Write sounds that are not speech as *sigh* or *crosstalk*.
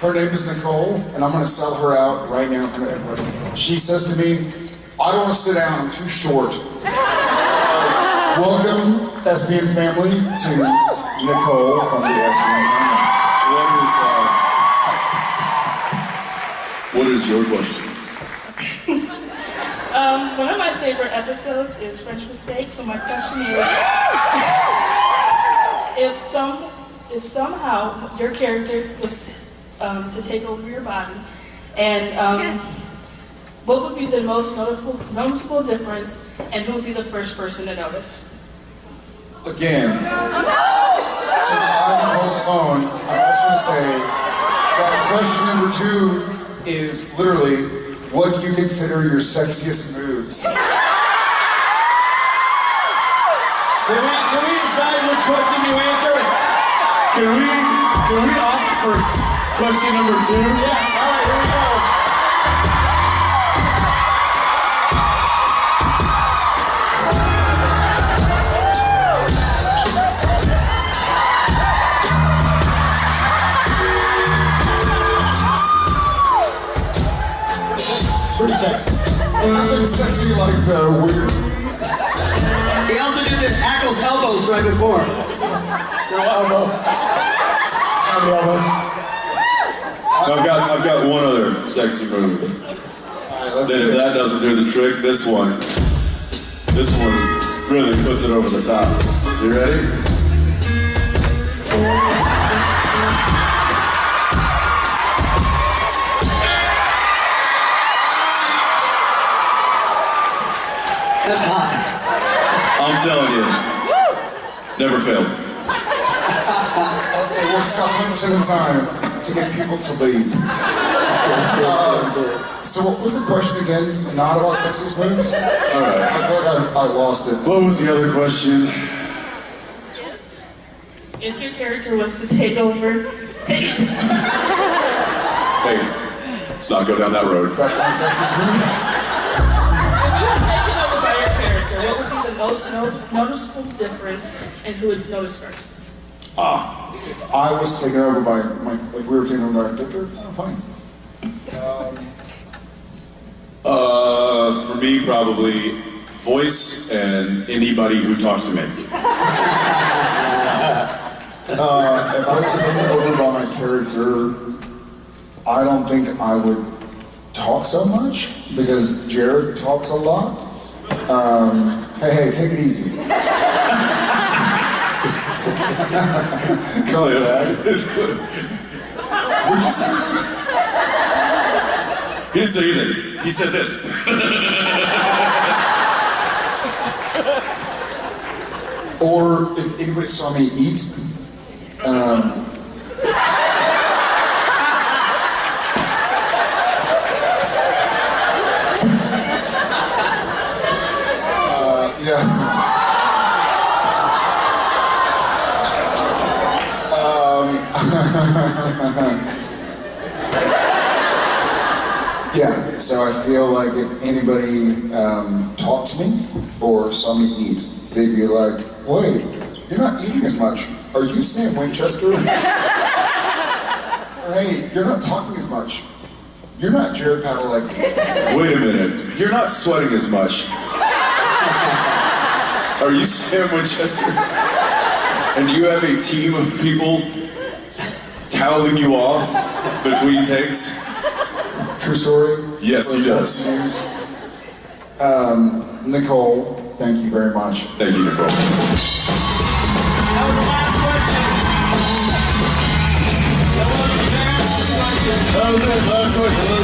Her name is Nicole, and I'm gonna sell her out right now in front of everybody. She says to me, I don't wanna sit down, I'm too short. *laughs* Welcome, SPN family, to Nicole from the SPN family. What is your question? *laughs* Um, one of my favorite episodes is French Mistake, so my question is, *laughs* if some, if somehow your character was um, to take over your body, and um, what would be the most noticeable, noticeable difference, and who would be the first person to notice? Again, since I'm Nicole's phone, I'm also gonna say that question number two is literally, what do you consider your sexiest moves? *laughs* Can we, can we decide which question you answer? Can we can we opt for s- question number two? Yes, all right, here we go. Pretty sexy. Nothing sexy like the weird. He also did the Ackles elbows right before. Your elbow. Elbows. I've got I've got one other sexy move. Alright, let's Then see. if that doesn't do the trick, this one, this one really puts it over the top. You ready? That's hot. I'm telling you, never failed. *laughs* It works out 100% of the time to get people to leave. Uh, so what was the question again? Not about sexist moves? All right. I feel like I, I lost it. What was the other question? If your character was to take over, take, Hey, let's not go down that road. That's my sexist move? If you were taken over by your character, what would be the most no- noticeable difference and who would notice first? Ah, I was taken over by my, like we were taken over by Victor. Oh, fine. uh, for me probably voice and anybody who talked to me. *laughs* Uh, if I was taken over by my character, I don't think I would talk so much because Jared talks a lot. Um, hey, hey, take it easy. *laughs* Oh yeah, it's good. Would you say He didn't say anything. He said this. *laughs* Or if anybody saw me eat, um, *laughs* yeah, so I feel like if anybody um, talked to me or saw me eat, they'd be like, wait, you're not eating as much. Are you Sam Winchester? *laughs* Hey, you're not talking as much. You're not Jared Padalecki. Wait a minute. You're not sweating as much. *laughs* Are you Sam Winchester? And you have a team of people toweling you off between takes? True story? Yes, he does. Um, Nicole, thank you very much. Thank you, Nicole. That was the last question. That was the last question. It. Last question. That was the last question.